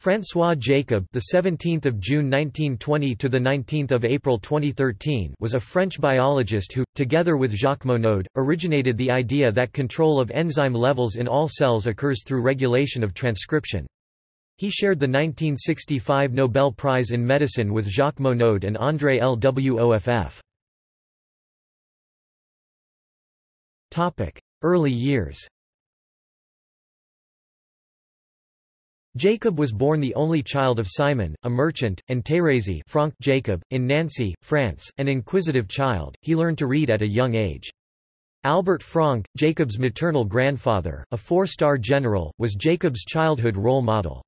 François Jacob, the 17th of June 1920 to the 19th of April 2013, was a French biologist who, together with Jacques Monod, originated the idea that control of enzyme levels in all cells occurs through regulation of transcription. He shared the 1965 Nobel Prize in Medicine with Jacques Monod and André Lwoff. Topic: Early years. Jacob was born the only child of Simon, a merchant, and Thérèse Franck Jacob, in Nancy, France, an inquisitive child, he learned to read at a young age. Albert Franck, Jacob's maternal grandfather, a four-star general, was Jacob's childhood role model.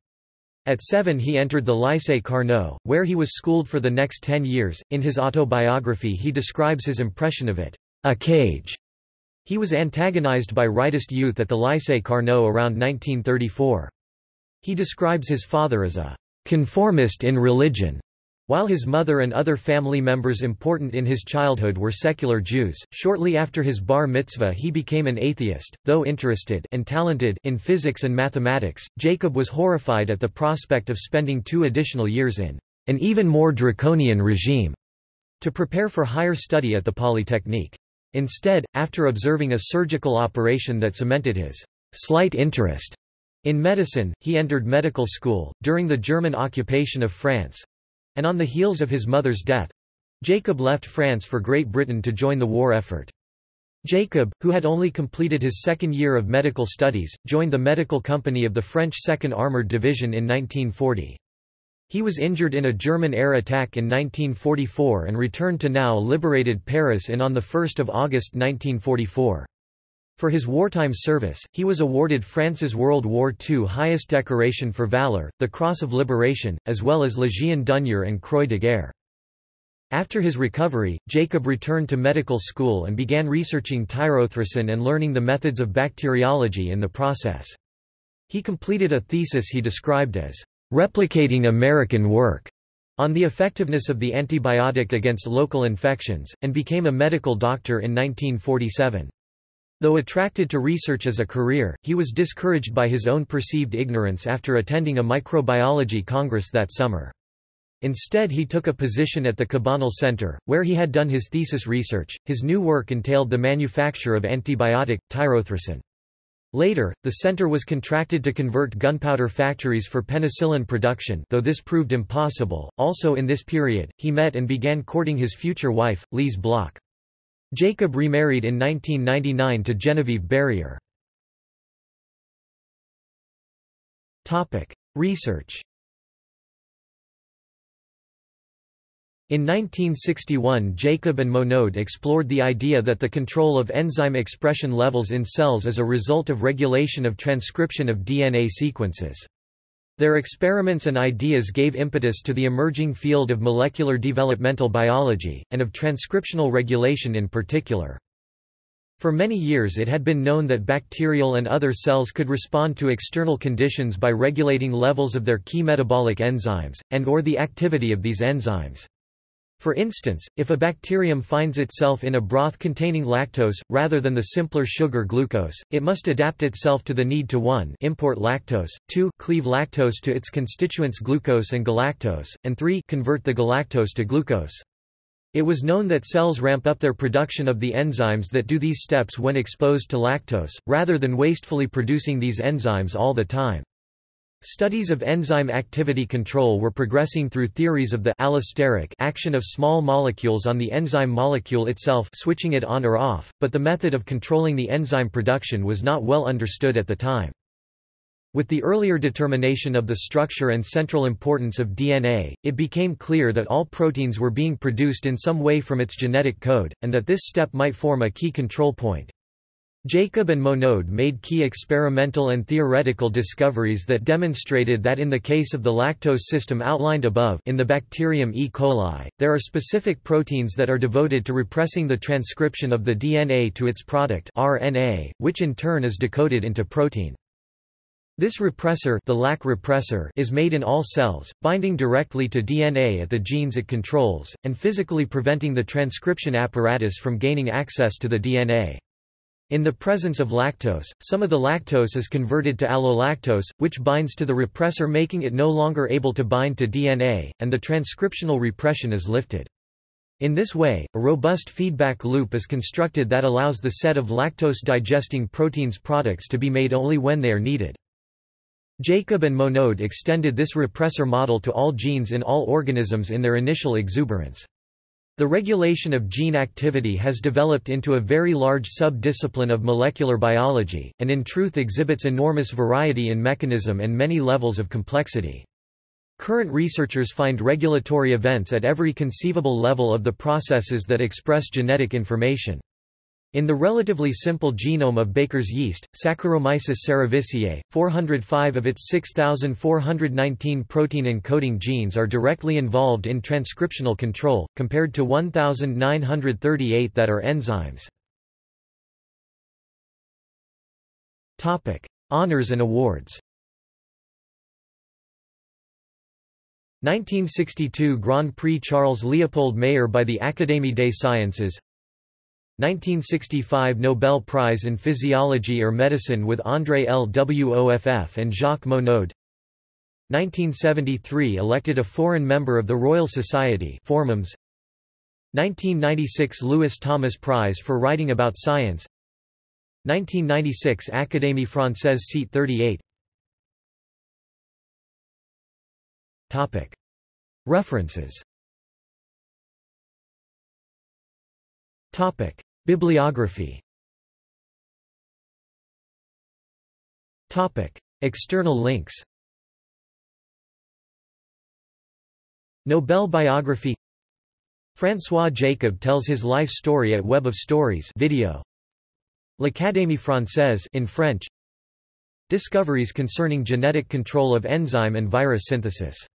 At seven he entered the Lycée Carnot, where he was schooled for the next ten years. In his autobiography he describes his impression of it, a cage. He was antagonized by rightist youth at the Lycée Carnot around 1934. He describes his father as a conformist in religion, while his mother and other family members important in his childhood were secular Jews. Shortly after his bar mitzvah, he became an atheist, though interested and talented in physics and mathematics. Jacob was horrified at the prospect of spending two additional years in an even more draconian regime to prepare for higher study at the Polytechnique. Instead, after observing a surgical operation that cemented his slight interest in medicine, he entered medical school, during the German occupation of France—and on the heels of his mother's death—Jacob left France for Great Britain to join the war effort. Jacob, who had only completed his second year of medical studies, joined the medical company of the French 2nd Armoured Division in 1940. He was injured in a German air attack in 1944 and returned to now liberated Paris in on 1 August 1944. For his wartime service, he was awarded France's World War II highest decoration for valor, the Cross of Liberation, as well as Légion d'honneur and Croix de guerre. After his recovery, Jacob returned to medical school and began researching tyrothricin and learning the methods of bacteriology in the process. He completed a thesis he described as replicating American work on the effectiveness of the antibiotic against local infections, and became a medical doctor in 1947. Though attracted to research as a career, he was discouraged by his own perceived ignorance after attending a microbiology congress that summer. Instead he took a position at the Cabanel Center, where he had done his thesis research. His new work entailed the manufacture of antibiotic, tyrothricin. Later, the center was contracted to convert gunpowder factories for penicillin production though this proved impossible. Also in this period, he met and began courting his future wife, Lise Bloch. Jacob remarried in 1999 to Genevieve Barrier. Research In 1961 Jacob and Monod explored the idea that the control of enzyme expression levels in cells is a result of regulation of transcription of DNA sequences. Their experiments and ideas gave impetus to the emerging field of molecular developmental biology, and of transcriptional regulation in particular. For many years it had been known that bacterial and other cells could respond to external conditions by regulating levels of their key metabolic enzymes, and or the activity of these enzymes. For instance, if a bacterium finds itself in a broth containing lactose, rather than the simpler sugar glucose, it must adapt itself to the need to 1 import lactose, 2 cleave lactose to its constituents glucose and galactose, and 3 convert the galactose to glucose. It was known that cells ramp up their production of the enzymes that do these steps when exposed to lactose, rather than wastefully producing these enzymes all the time. Studies of enzyme activity control were progressing through theories of the allosteric action of small molecules on the enzyme molecule itself switching it on or off, but the method of controlling the enzyme production was not well understood at the time. With the earlier determination of the structure and central importance of DNA, it became clear that all proteins were being produced in some way from its genetic code, and that this step might form a key control point. Jacob and Monod made key experimental and theoretical discoveries that demonstrated that in the case of the lactose system outlined above in the bacterium E. coli, there are specific proteins that are devoted to repressing the transcription of the DNA to its product RNA, which in turn is decoded into protein. This repressor, the lac repressor is made in all cells, binding directly to DNA at the genes it controls, and physically preventing the transcription apparatus from gaining access to the DNA. In the presence of lactose, some of the lactose is converted to allolactose, which binds to the repressor making it no longer able to bind to DNA, and the transcriptional repression is lifted. In this way, a robust feedback loop is constructed that allows the set of lactose-digesting proteins products to be made only when they are needed. Jacob and Monod extended this repressor model to all genes in all organisms in their initial exuberance. The regulation of gene activity has developed into a very large sub-discipline of molecular biology, and in truth exhibits enormous variety in mechanism and many levels of complexity. Current researchers find regulatory events at every conceivable level of the processes that express genetic information. In the relatively simple genome of baker's yeast, Saccharomyces cerevisiae, 405 of its 6,419 protein-encoding genes are directly involved in transcriptional control, compared to 1,938 that are enzymes. Honours and awards 1962 Grand Prix Charles Leopold Mayer by the Académie des Sciences 1965 Nobel Prize in Physiology or Medicine with André Lwoff and Jacques Monod. 1973 elected a foreign member of the Royal Society Formums. 1996 Lewis Thomas Prize for writing about science. 1996 Académie Française seat 38 Topic. References Bibliography. External links. Nobel biography. François Jacob tells his life story at Web of Stories video. L'Académie française in French. Discoveries concerning genetic control of enzyme and virus synthesis